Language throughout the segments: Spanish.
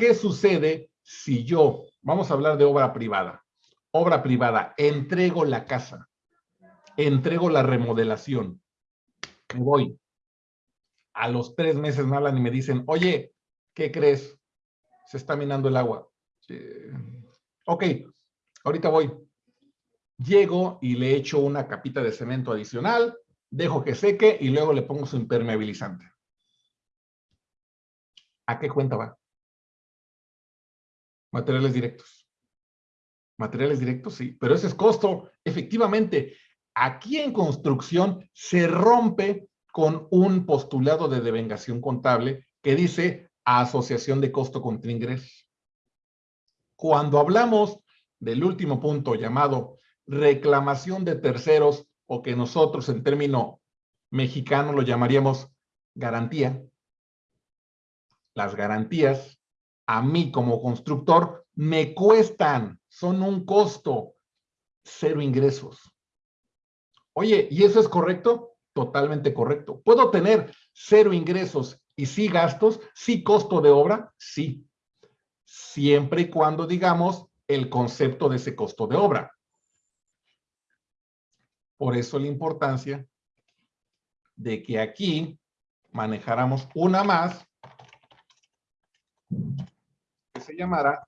¿qué sucede si yo, vamos a hablar de obra privada, obra privada, entrego la casa, entrego la remodelación, me voy. A los tres meses me hablan y me dicen, oye, ¿qué crees? Se está minando el agua. Ok, ahorita voy. Llego y le echo una capita de cemento adicional, dejo que seque y luego le pongo su impermeabilizante. ¿A qué cuenta va? Materiales directos. Materiales directos, sí, pero ese es costo. Efectivamente, aquí en construcción se rompe con un postulado de devengación contable que dice asociación de costo contra ingresos. Cuando hablamos del último punto llamado reclamación de terceros o que nosotros en término mexicano lo llamaríamos garantía, las garantías a mí como constructor me cuestan, son un costo, cero ingresos. Oye, ¿y eso es correcto? Totalmente correcto. ¿Puedo tener cero ingresos y sí gastos, sí costo de obra? Sí. Siempre y cuando digamos el concepto de ese costo de obra. Por eso la importancia de que aquí manejáramos una más se llamara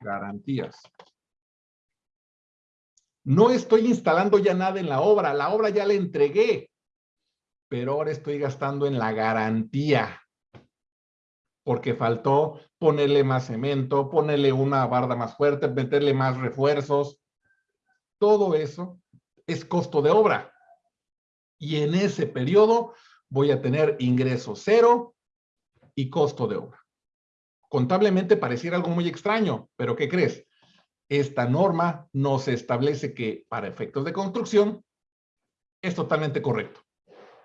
garantías. No estoy instalando ya nada en la obra, la obra ya la entregué, pero ahora estoy gastando en la garantía, porque faltó ponerle más cemento, ponerle una barda más fuerte, meterle más refuerzos. Todo eso es costo de obra. Y en ese periodo voy a tener ingreso cero y costo de obra. Contablemente pareciera algo muy extraño, pero ¿qué crees? esta norma nos establece que para efectos de construcción es totalmente correcto.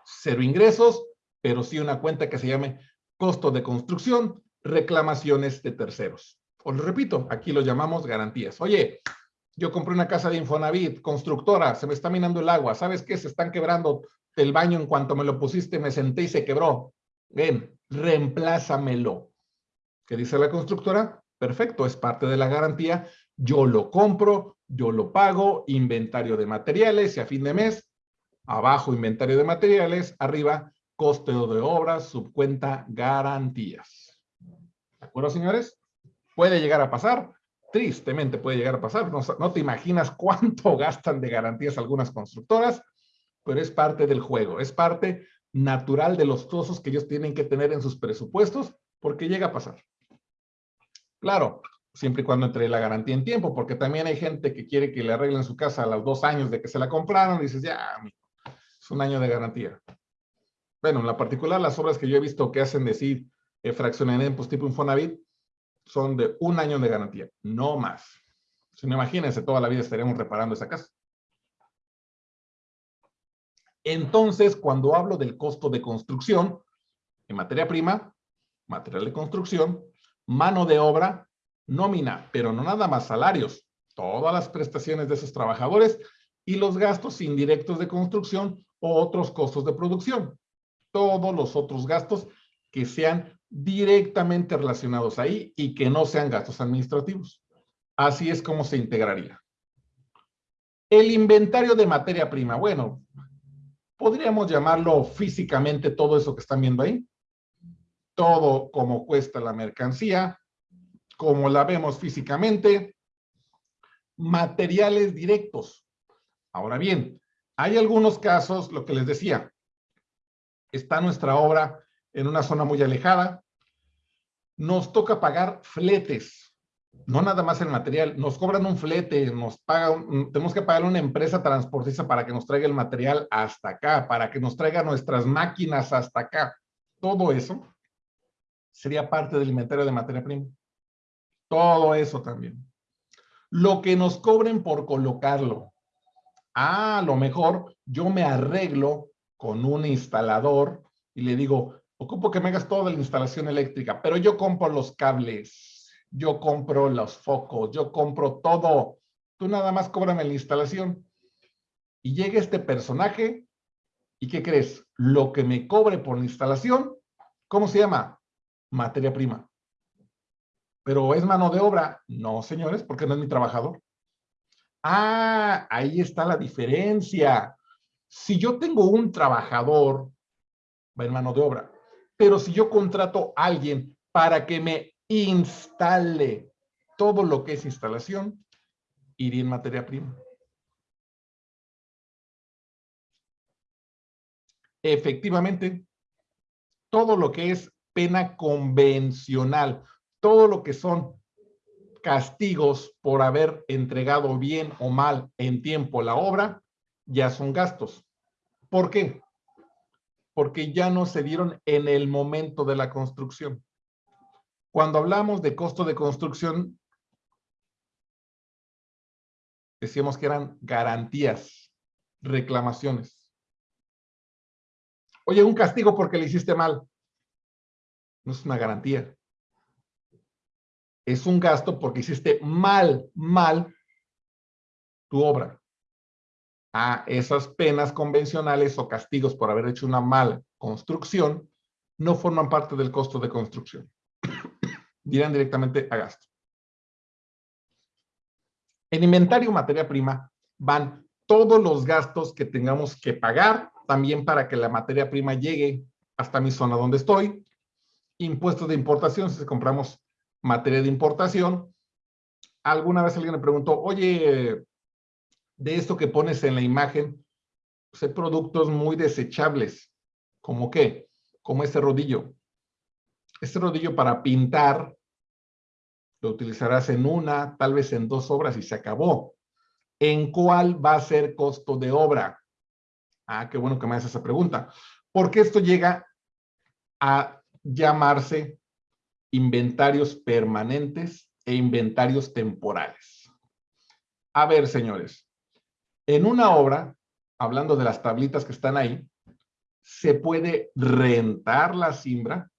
Cero ingresos, pero sí una cuenta que se llame costo de construcción, reclamaciones de terceros. Os lo repito, aquí lo llamamos garantías. Oye, yo compré una casa de Infonavit, constructora, se me está minando el agua, ¿sabes qué? Se están quebrando el baño en cuanto me lo pusiste, me senté y se quebró. Ven, reemplázamelo. ¿Qué dice la constructora? Perfecto, es parte de la garantía, yo lo compro, yo lo pago, inventario de materiales y a fin de mes, abajo inventario de materiales, arriba costo de obras, subcuenta garantías. ¿De acuerdo, señores? Puede llegar a pasar, tristemente puede llegar a pasar, no, no te imaginas cuánto gastan de garantías algunas constructoras, pero es parte del juego, es parte natural de los costos que ellos tienen que tener en sus presupuestos, porque llega a pasar. Claro, siempre y cuando entre la garantía en tiempo, porque también hay gente que quiere que le arreglen su casa a los dos años de que se la compraron, y dices, ya, es un año de garantía. Bueno, en la particular, las obras que yo he visto que hacen decir eh, fraccionamientos tipo Infonavit, son de un año de garantía, no más. Si no, imagínense, toda la vida estaríamos reparando esa casa. Entonces, cuando hablo del costo de construcción, en materia prima, material de construcción, mano de obra, nómina, pero no nada más salarios, todas las prestaciones de esos trabajadores y los gastos indirectos de construcción o otros costos de producción. Todos los otros gastos que sean directamente relacionados ahí y que no sean gastos administrativos. Así es como se integraría. El inventario de materia prima. Bueno, podríamos llamarlo físicamente todo eso que están viendo ahí. Todo como cuesta la mercancía, como la vemos físicamente, materiales directos. Ahora bien, hay algunos casos, lo que les decía, está nuestra obra en una zona muy alejada, nos toca pagar fletes, no nada más el material, nos cobran un flete, nos pagan, tenemos que pagar una empresa transportista para que nos traiga el material hasta acá, para que nos traiga nuestras máquinas hasta acá. Todo eso sería parte del inventario de materia prima. Todo eso también. Lo que nos cobren por colocarlo. Ah, a lo mejor yo me arreglo con un instalador y le digo, ocupo que me hagas toda la instalación eléctrica, pero yo compro los cables, yo compro los focos, yo compro todo. Tú nada más cóbrame la instalación. Y llega este personaje y ¿qué crees? Lo que me cobre por la instalación, ¿cómo se llama? Materia prima. pero es mano de obra. No, señores, porque no es mi trabajador. Ah, ahí está la diferencia. Si yo tengo un trabajador, va en mano de obra. Pero si yo contrato a alguien para que me instale todo lo que es instalación, iría en materia prima. Efectivamente, todo lo que es pena convencional, todo lo que son castigos por haber entregado bien o mal en tiempo la obra, ya son gastos. ¿Por qué? Porque ya no se dieron en el momento de la construcción. Cuando hablamos de costo de construcción, decíamos que eran garantías, reclamaciones. Oye, un castigo porque le hiciste mal. No es una garantía es un gasto porque hiciste mal, mal tu obra. A esas penas convencionales o castigos por haber hecho una mala construcción no forman parte del costo de construcción. Dirán directamente a gasto. En inventario materia prima van todos los gastos que tengamos que pagar también para que la materia prima llegue hasta mi zona donde estoy. Impuestos de importación si compramos materia de importación. Alguna vez alguien me preguntó, oye, de esto que pones en la imagen, pues hay productos muy desechables. ¿Como qué? Como este rodillo. Este rodillo para pintar lo utilizarás en una, tal vez en dos obras y se acabó. ¿En cuál va a ser costo de obra? Ah, qué bueno que me haces esa pregunta. Porque esto llega a llamarse inventarios permanentes e inventarios temporales. A ver, señores, en una obra, hablando de las tablitas que están ahí, se puede rentar la simbra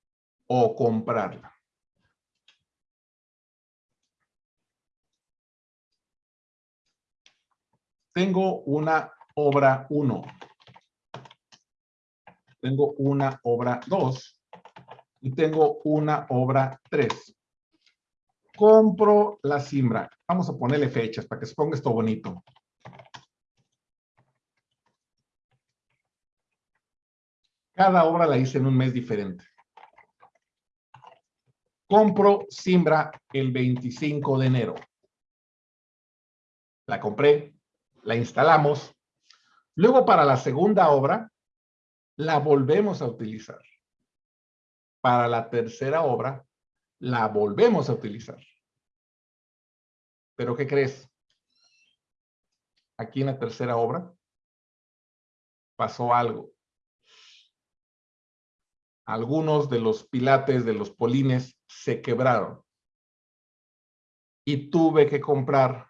o comprarla. Tengo una obra 1. Tengo una obra 2 y tengo una obra 3. Compro la simbra. Vamos a ponerle fechas para que se ponga esto bonito. Cada obra la hice en un mes diferente. Compro simbra el 25 de enero. La compré, la instalamos. Luego para la segunda obra, la volvemos a utilizar para la tercera obra la volvemos a utilizar. ¿Pero qué crees? Aquí en la tercera obra pasó algo. Algunos de los pilates de los polines se quebraron. Y tuve que comprar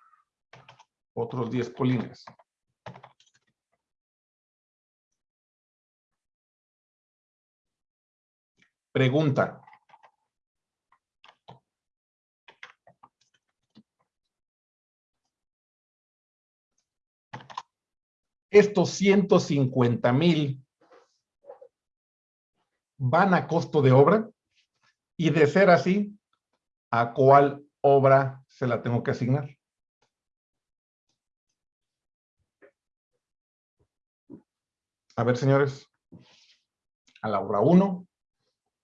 otros 10 polines. Pregunta. Estos 150 mil van a costo de obra y de ser así, ¿a cuál obra se la tengo que asignar? A ver, señores, a la obra 1,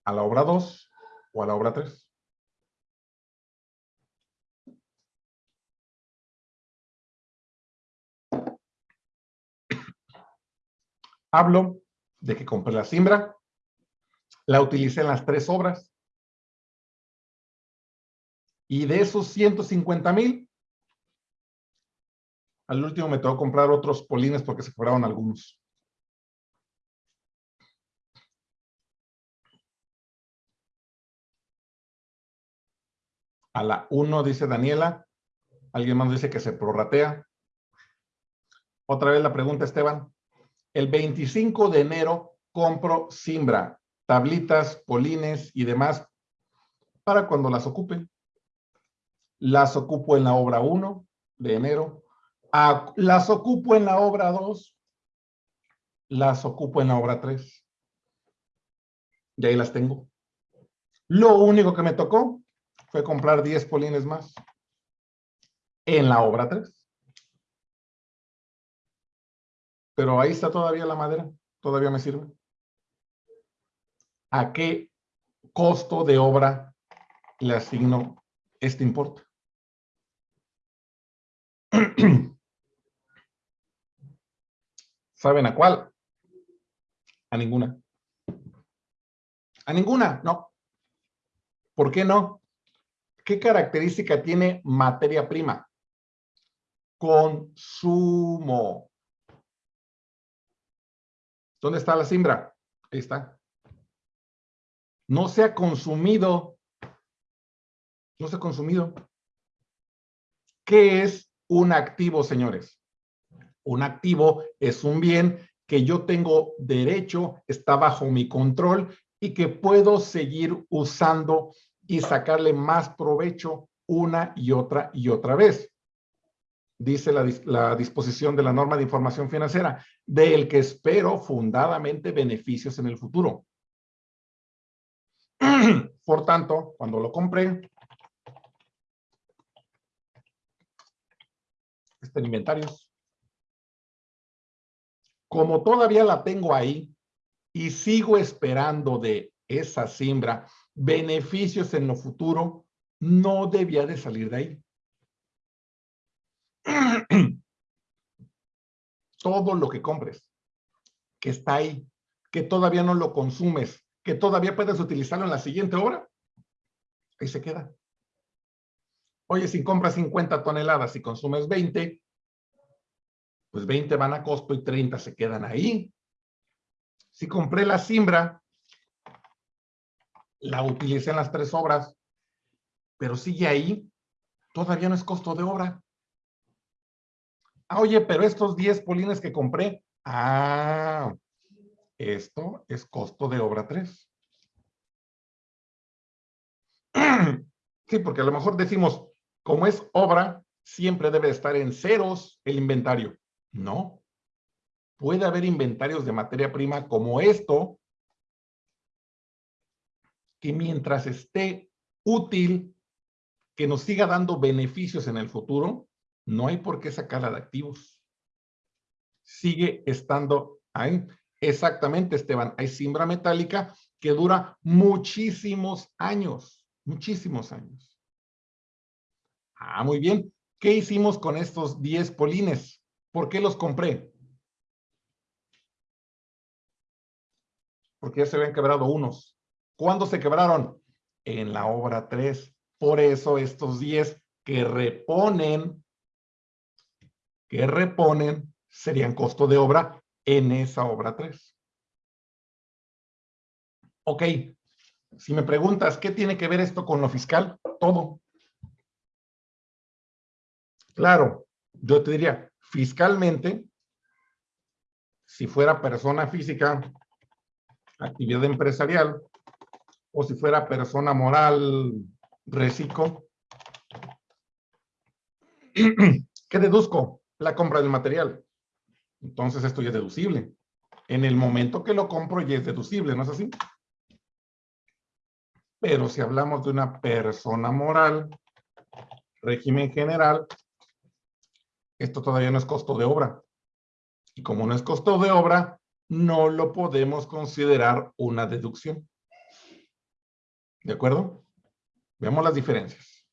a la obra 2 o a la obra 3. Hablo de que compré la simbra, la utilicé en las tres obras, y de esos 150 mil, al último me tengo comprar otros polines porque se cobraron algunos. A la 1 dice Daniela. Alguien más dice que se prorratea. Otra vez la pregunta, Esteban. El 25 de enero compro Simbra, tablitas, polines y demás para cuando las ocupen. Las ocupo en la obra 1 de enero. las ocupo en la obra 2. Las ocupo en la obra 3. Y ahí las tengo. Lo único que me tocó fue comprar 10 polines más en la obra 3. Pero ahí está todavía la madera, todavía me sirve. ¿A qué costo de obra le asigno este importe? ¿Saben a cuál? A ninguna. A ninguna, no. ¿Por qué no? ¿Qué característica tiene materia prima? Consumo. ¿Dónde está la simbra? Ahí está. No se ha consumido. No se ha consumido. ¿Qué es un activo, señores? Un activo es un bien que yo tengo derecho, está bajo mi control y que puedo seguir usando y sacarle más provecho una y otra y otra vez. Dice la, disposición de la norma de información financiera, del que espero fundadamente beneficios en el futuro. Por tanto, cuando lo compré, está en. Como todavía la tengo ahí y sigo esperando de esa siembra beneficios en lo futuro, no debía de salir de ahí. Todo lo que compres, que está ahí, que todavía no lo consumes, que todavía puedes utilizarlo en la siguiente obra, ahí se queda. Oye, si compras 50 toneladas y consumes 20, pues 20 van a costo y 30 se quedan ahí. Si compré la siembra la utilicé en las tres obras, pero sigue ahí, todavía no es costo de obra. Ah, oye, pero estos 10 polines que compré, ah, esto es costo de obra 3. Sí, porque a lo mejor decimos, como es obra, siempre debe estar en ceros el inventario. No. Puede haber inventarios de materia prima como esto, que mientras esté útil, que nos siga dando beneficios en el futuro, no hay por qué sacarla de activos. Sigue estando ahí. Exactamente, Esteban. Hay siembra metálica que dura muchísimos años, muchísimos años. Ah, muy bien. ¿Qué hicimos con estos 10 polines? ¿Por qué los compré? Porque ya se habían quebrado unos. ¿Cuándo se quebraron? En la obra 3. Por eso estos 10 que reponen, que reponen, serían costo de obra en esa obra 3. Ok, si me preguntas, ¿qué tiene que ver esto con lo fiscal? Todo. Claro, yo te diría, fiscalmente, si fuera persona física, actividad empresarial, o si fuera persona moral, reciclo. ¿Qué deduzco? La compra del material. Entonces esto ya es deducible. En el momento que lo compro ya es deducible, ¿no es así? Pero si hablamos de una persona moral, régimen general, esto todavía no es costo de obra. Y como no es costo de obra, no lo podemos considerar una deducción. ¿De acuerdo? Veamos las diferencias.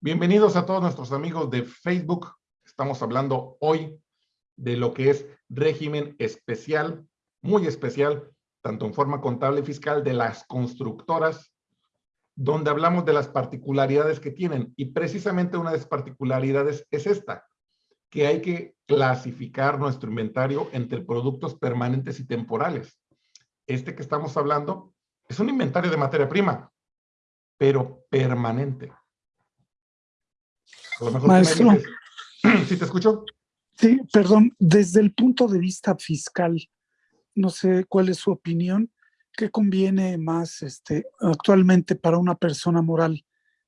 Bienvenidos a todos nuestros amigos de Facebook. Estamos hablando hoy de lo que es régimen especial, muy especial, tanto en forma contable y fiscal de las constructoras, donde hablamos de las particularidades que tienen. Y precisamente una de las particularidades es esta, que hay que clasificar nuestro inventario entre productos permanentes y temporales. Este que estamos hablando es un inventario de materia prima, pero permanente. Maestro. ¿Sí te escucho? Sí, perdón. Desde el punto de vista fiscal, no sé cuál es su opinión. ¿Qué conviene más este, actualmente para una persona moral?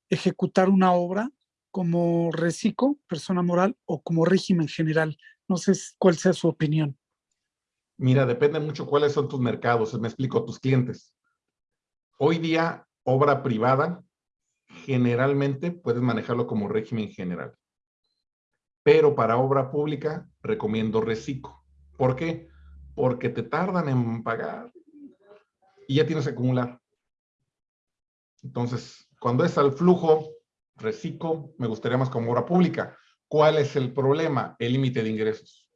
¿Ejecutar una obra como reciclo, persona moral, o como régimen general? No sé cuál sea su opinión. Mira, depende mucho cuáles son tus mercados. Me explico, tus clientes. Hoy día obra privada, generalmente puedes manejarlo como régimen general. Pero para obra pública, recomiendo reciclo. ¿Por qué? Porque te tardan en pagar y ya tienes que acumular. Entonces, cuando es al flujo, reciclo, me gustaría más como obra pública. ¿Cuál es el problema? El límite de ingresos.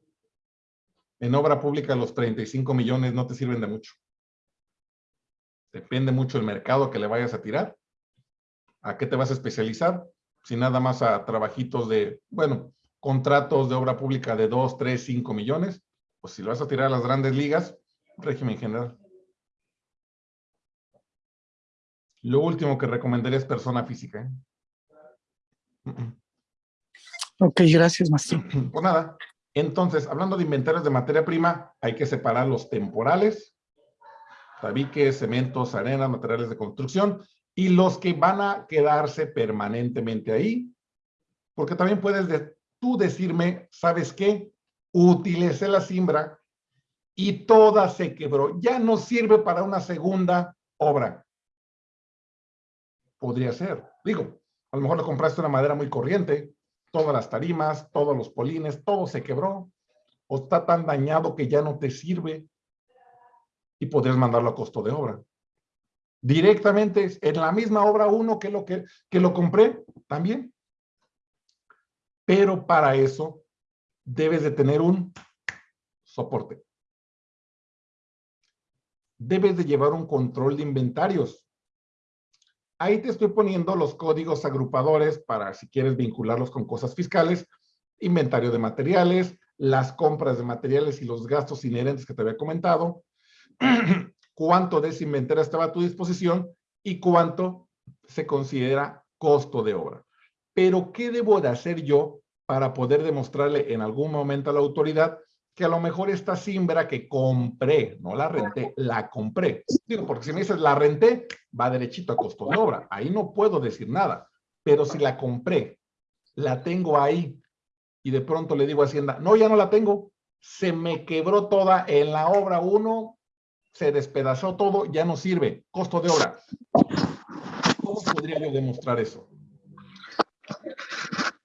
En obra pública los 35 millones no te sirven de mucho. Depende mucho del mercado que le vayas a tirar. ¿A qué te vas a especializar? Si nada más a trabajitos de, bueno, contratos de obra pública de 2, 3, 5 millones, pues si lo vas a tirar a las grandes ligas, régimen general. Lo último que recomendaría es persona física. ¿eh? Ok, gracias, maestro. Pues nada. Entonces, hablando de inventarios de materia prima, hay que separar los temporales, tabiques, cementos, arenas, materiales de construcción, y los que van a quedarse permanentemente ahí, porque también puedes tú decirme, ¿sabes qué? Utilicé la simbra y toda se quebró. Ya no sirve para una segunda obra podría ser. Digo, a lo mejor le compraste una madera muy corriente, todas las tarimas, todos los polines, todo se quebró, o está tan dañado que ya no te sirve y podrías mandarlo a costo de obra. Directamente en la misma obra uno que lo, que, que lo compré, también. Pero para eso debes de tener un soporte. Debes de llevar un control de inventarios. Ahí te estoy poniendo los códigos agrupadores para si quieres vincularlos con cosas fiscales, inventario de materiales, las compras de materiales y los gastos inherentes que te había comentado, cuánto de estaba a tu disposición y cuánto se considera costo de obra. Pero, ¿qué debo de hacer yo para poder demostrarle en algún momento a la autoridad que a lo mejor esta simbra que compré, no la renté, la compré. Digo, porque si me dices la renté, va derechito a costo de obra. Ahí no puedo decir nada. Pero si la compré, la tengo ahí y de pronto le digo a Hacienda, no, ya no la tengo. Se me quebró toda en la obra 1, se despedazó todo, ya no sirve. Costo de obra. ¿Cómo podría yo demostrar eso?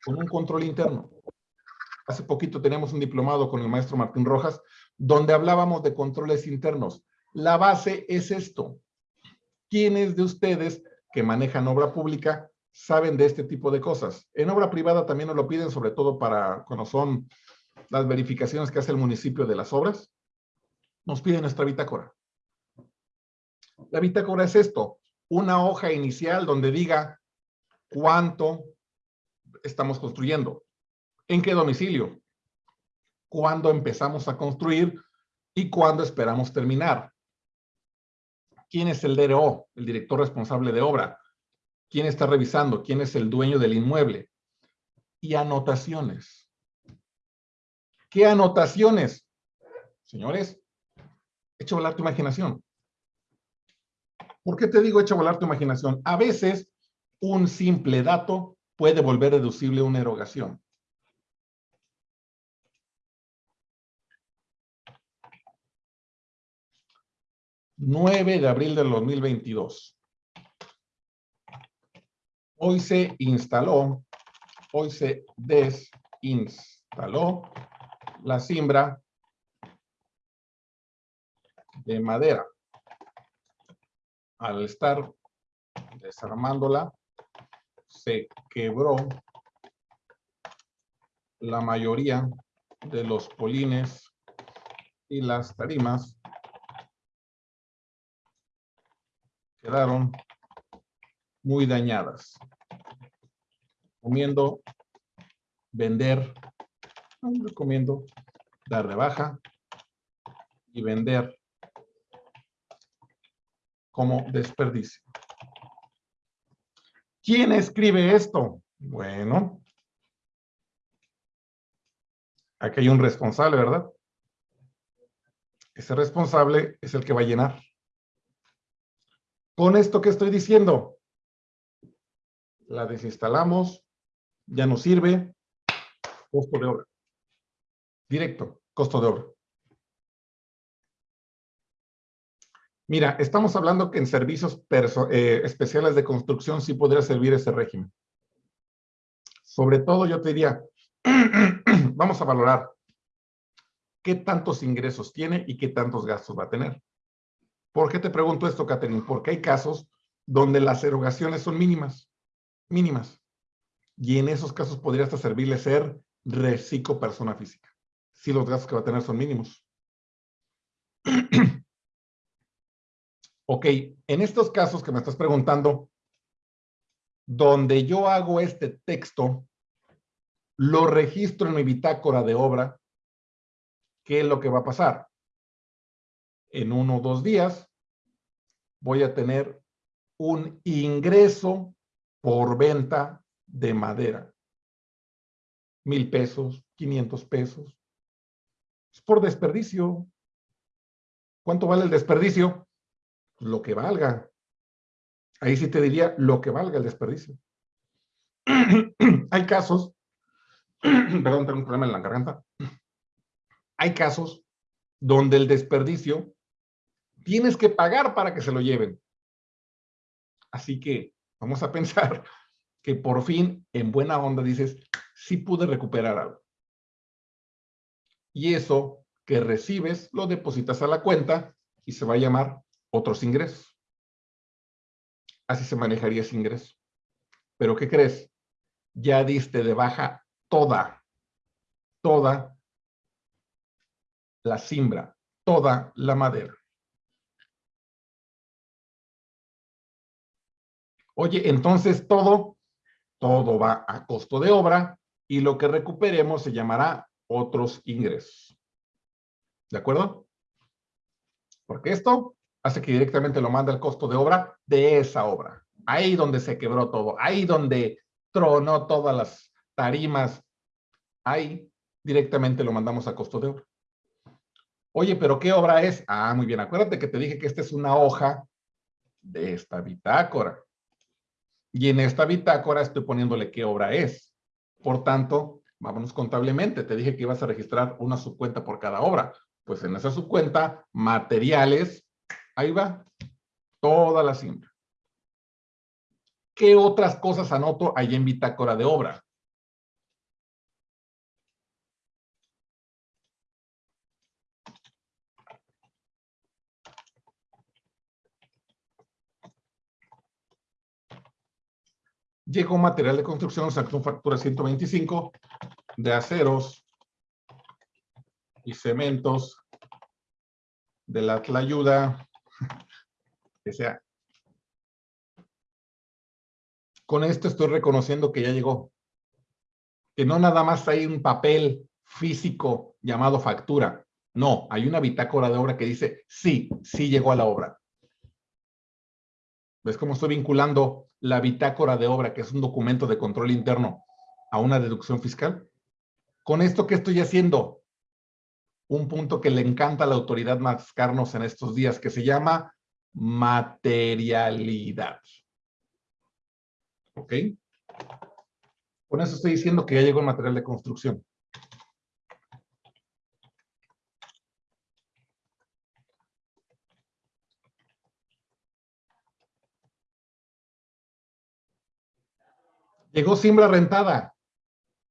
Con un control interno hace poquito teníamos un diplomado con el maestro Martín Rojas, donde hablábamos de controles internos. La base es esto. ¿Quiénes de ustedes que manejan obra pública saben de este tipo de cosas? En obra privada también nos lo piden, sobre todo para cuando son las verificaciones que hace el municipio de las obras. Nos piden nuestra bitácora. La bitácora es esto, una hoja inicial donde diga cuánto estamos construyendo, ¿En qué domicilio? ¿Cuándo empezamos a construir y cuándo esperamos terminar? ¿Quién es el DRO, el director responsable de obra? ¿Quién está revisando? ¿Quién es el dueño del inmueble? Y anotaciones. ¿Qué anotaciones? Señores, echa volar tu imaginación. ¿Por qué te digo echa volar tu imaginación? A veces un simple dato puede volver deducible una erogación. 9 de abril del 2022. Hoy se instaló, hoy se desinstaló la simbra de madera. Al estar desarmándola, se quebró la mayoría de los polines y las tarimas quedaron muy dañadas. Recomiendo vender, recomiendo dar de baja y vender como desperdicio. ¿Quién escribe esto? Bueno, aquí hay un responsable, ¿verdad? Ese responsable es el que va a llenar con esto que estoy diciendo. La desinstalamos, ya no sirve, costo de obra. Directo, costo de obra. Mira, estamos hablando que en servicios eh, especiales de construcción sí podría servir ese régimen. Sobre todo yo te diría, vamos a valorar qué tantos ingresos tiene y qué tantos gastos va a tener. ¿Por qué te pregunto esto, Catherine? Porque hay casos donde las erogaciones son mínimas, mínimas. Y en esos casos podría hasta servirle ser reciclo persona física, si los gastos que va a tener son mínimos. Ok, en estos casos que me estás preguntando, donde yo hago este texto, lo registro en mi bitácora de obra, ¿qué es lo que va a pasar? En uno o dos días voy a tener un ingreso por venta de madera. Mil pesos, quinientos pesos. Es por desperdicio. ¿Cuánto vale el desperdicio? Lo que valga. Ahí sí te diría lo que valga el desperdicio. Hay casos, perdón, tengo un problema en la garganta. Hay casos donde el desperdicio tienes que pagar para que se lo lleven. Así que vamos a pensar que por fin, en buena onda, dices, sí pude recuperar algo. Y eso que recibes lo depositas a la cuenta y se va a llamar otros ingresos. Así se manejaría ese ingreso. Pero ¿qué crees? Ya diste de baja toda, toda la simbra, toda la madera. Oye, entonces todo, todo va a costo de obra y lo que recuperemos se llamará otros ingresos. ¿De acuerdo? Porque esto hace que directamente lo manda el costo de obra de esa obra. Ahí donde se quebró todo, ahí donde tronó todas las tarimas, ahí directamente lo mandamos a costo de obra. Oye, pero ¿qué obra es? Ah, muy bien, acuérdate que te dije que esta es una hoja de esta bitácora. Y en esta bitácora estoy poniéndole qué obra es. Por tanto, vámonos contablemente. Te dije que ibas a registrar una subcuenta por cada obra. Pues en esa subcuenta, materiales, Ahí va. Toda la siembra. ¿Qué otras cosas anoto ahí en bitácora de obra? Llegó material de construcción, sacó factura 125 de aceros y cementos de la ayuda que sea. Con esto estoy reconociendo que ya llegó. Que no nada más hay un papel físico llamado factura. No, hay una bitácora de obra que dice, sí, sí llegó a la obra. ¿Ves cómo estoy vinculando la bitácora de obra, que es un documento de control interno, a una deducción fiscal? Con esto, ¿qué estoy haciendo? Un punto que le encanta a la autoridad mascarnos en estos días, que se llama materialidad. ¿Ok? Con eso estoy diciendo que ya llegó el material de construcción. Llegó siembra rentada.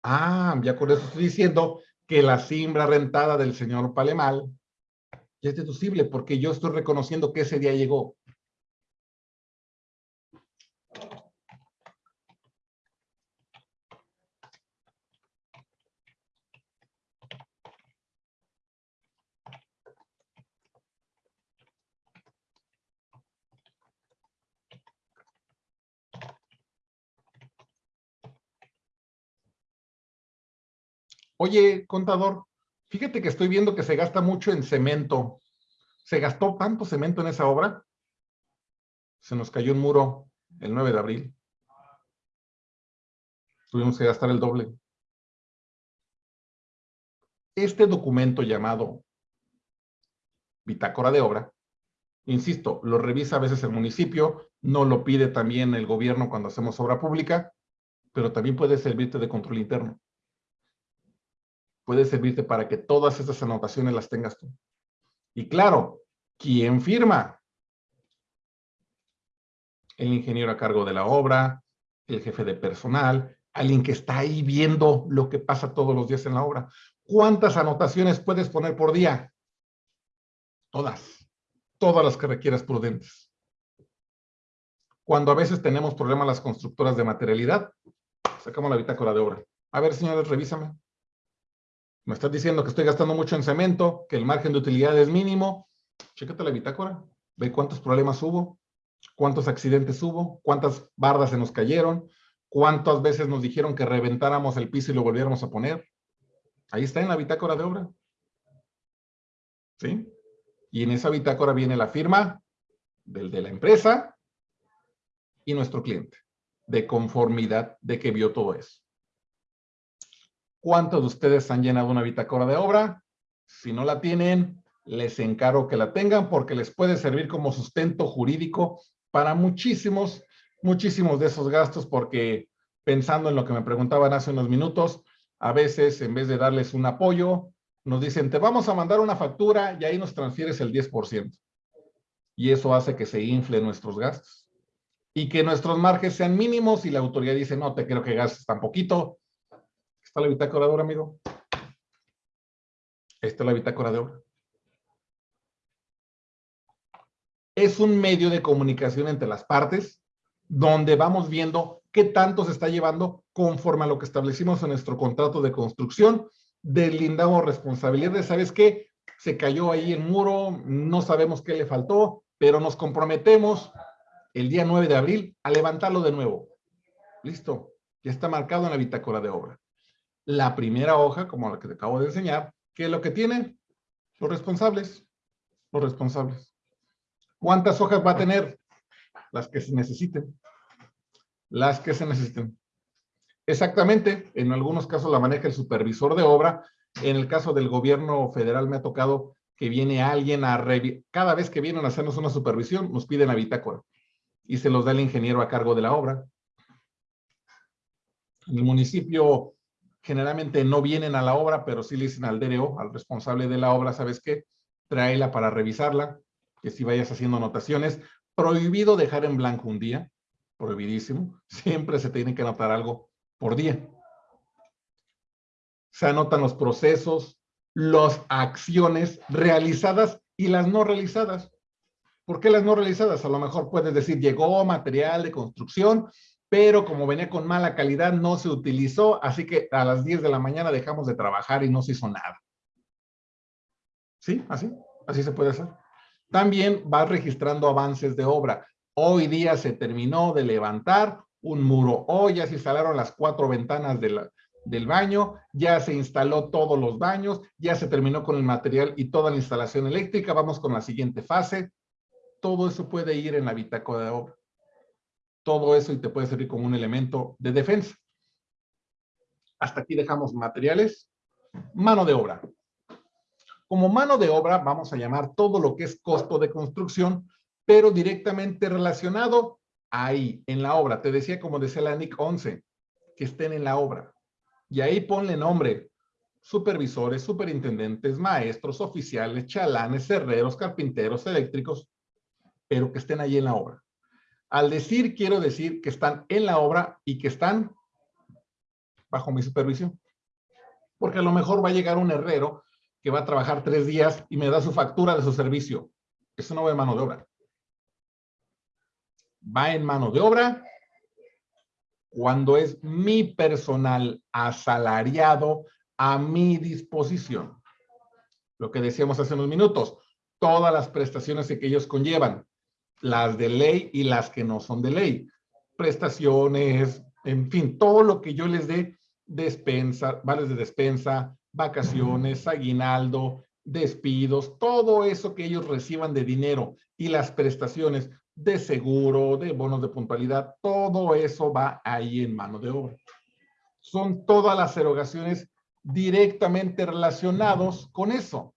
Ah, ya con eso estoy diciendo que la siembra rentada del señor Palemal es deducible porque yo estoy reconociendo que ese día llegó. Oye, contador, fíjate que estoy viendo que se gasta mucho en cemento. ¿Se gastó tanto cemento en esa obra? Se nos cayó un muro el 9 de abril. Tuvimos que gastar el doble. Este documento llamado bitácora de obra, insisto, lo revisa a veces el municipio, no lo pide también el gobierno cuando hacemos obra pública, pero también puede servirte de control interno puede servirte para que todas estas anotaciones las tengas tú. Y claro, ¿quién firma? el ingeniero a cargo de la obra, el jefe de personal, alguien que está ahí viendo lo que pasa todos los días en la obra. ¿Cuántas anotaciones puedes poner por día? Todas. Todas las que requieras prudentes. Cuando a veces tenemos problemas las constructoras de materialidad, sacamos la bitácora de obra. A ver, señores, revísame. Me estás diciendo que estoy gastando mucho en cemento, que el margen de utilidad es mínimo. Chécate la bitácora. Ve cuántos problemas hubo, cuántos accidentes hubo, cuántas bardas se nos cayeron, cuántas veces nos dijeron que reventáramos el piso y lo volviéramos a poner. Ahí está en la bitácora de obra. ¿Sí? Y en esa bitácora viene la firma del de la empresa y nuestro cliente, de conformidad de que vio todo eso. ¿Cuántos de ustedes han llenado una bitácora de obra? Si no la tienen, les encargo que la tengan porque les puede servir como sustento jurídico para muchísimos, muchísimos de esos gastos porque pensando en lo que me preguntaban hace unos minutos, a veces en vez de darles un apoyo, nos dicen, te vamos a mandar una factura y ahí nos transfieres el 10%. Y eso hace que se infle nuestros gastos. Y que nuestros márgenes sean mínimos y la autoridad dice, no, te creo que gastes tan poquito. ¿Está la bitácora de obra, amigo? Esta es la bitácora de obra. Es un medio de comunicación entre las partes donde vamos viendo qué tanto se está llevando conforme a lo que establecimos en nuestro contrato de construcción deslindamos responsabilidades. ¿Sabes qué? Se cayó ahí el muro, no sabemos qué le faltó, pero nos comprometemos el día 9 de abril a levantarlo de nuevo. Listo, ya está marcado en la bitácora de obra. La primera hoja, como la que te acabo de enseñar, ¿qué es lo que tiene? Los responsables. Los responsables. ¿Cuántas hojas va a tener? Las que se necesiten. Las que se necesiten. Exactamente, en algunos casos la maneja el supervisor de obra. En el caso del gobierno federal me ha tocado que viene alguien a cada vez que vienen a hacernos una supervisión, nos piden la bitácora y se los da el ingeniero a cargo de la obra. En el municipio generalmente no vienen a la obra, pero sí le dicen al DRO, al responsable de la obra, ¿sabes qué? Tráela para revisarla, que si vayas haciendo anotaciones. Prohibido dejar en blanco un día, prohibidísimo. Siempre se tiene que anotar algo por día. Se anotan los procesos, las acciones realizadas y las no realizadas. ¿Por qué las no realizadas? A lo mejor puedes decir, llegó material de construcción, pero como venía con mala calidad, no se utilizó, así que a las 10 de la mañana dejamos de trabajar y no se hizo nada. ¿Sí? Así, así se puede hacer. También vas registrando avances de obra. Hoy día se terminó de levantar un muro. Hoy ya se instalaron las cuatro ventanas del baño, ya se instaló todos los baños, ya se terminó con el material y toda la instalación eléctrica. Vamos con la siguiente fase. Todo eso puede ir en la bitácora de obra. Todo eso y te puede servir como un elemento de defensa. Hasta aquí dejamos materiales. Mano de obra. Como mano de obra vamos a llamar todo lo que es costo de construcción, pero directamente relacionado ahí, en la obra. Te decía, como decía la NIC 11, que estén en la obra. Y ahí ponle nombre. Supervisores, superintendentes, maestros, oficiales, chalanes, herreros, carpinteros, eléctricos, pero que estén ahí en la obra. Al decir, quiero decir que están en la obra y que están bajo mi supervisión. Porque a lo mejor va a llegar un herrero que va a trabajar tres días y me da su factura de su servicio. Eso no va en mano de obra va en mano de obra cuando es mi personal asalariado a mi disposición. Lo que decíamos hace unos minutos, todas las prestaciones que ellos conllevan, las de ley y las que no son de ley. Prestaciones, en fin, todo lo que yo les dé, despensa, vales de despensa, vacaciones, aguinaldo, despidos, todo eso que ellos reciban de dinero y las prestaciones de seguro, de bonos de puntualidad, todo eso va ahí en mano de obra. Son todas las erogaciones directamente relacionados con eso.